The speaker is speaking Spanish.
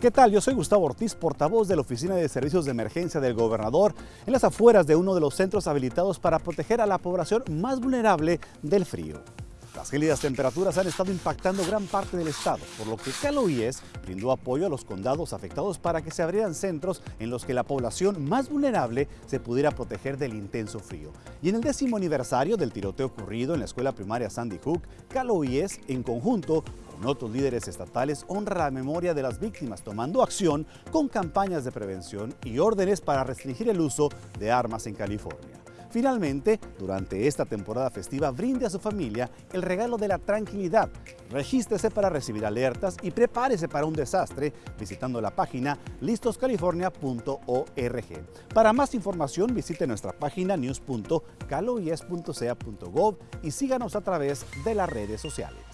¿Qué tal? Yo soy Gustavo Ortiz, portavoz de la Oficina de Servicios de Emergencia del Gobernador, en las afueras de uno de los centros habilitados para proteger a la población más vulnerable del frío. Las gélidas temperaturas han estado impactando gran parte del estado, por lo que Caloíes brindó apoyo a los condados afectados para que se abrieran centros en los que la población más vulnerable se pudiera proteger del intenso frío. Y en el décimo aniversario del tiroteo ocurrido en la escuela primaria Sandy Hook, Caloíes, en conjunto con otros líderes estatales, honra la memoria de las víctimas, tomando acción con campañas de prevención y órdenes para restringir el uso de armas en California. Finalmente, durante esta temporada festiva, brinde a su familia el regalo de la tranquilidad. Regístrese para recibir alertas y prepárese para un desastre visitando la página listoscalifornia.org. Para más información, visite nuestra página news.caloies.ca.gov y síganos a través de las redes sociales.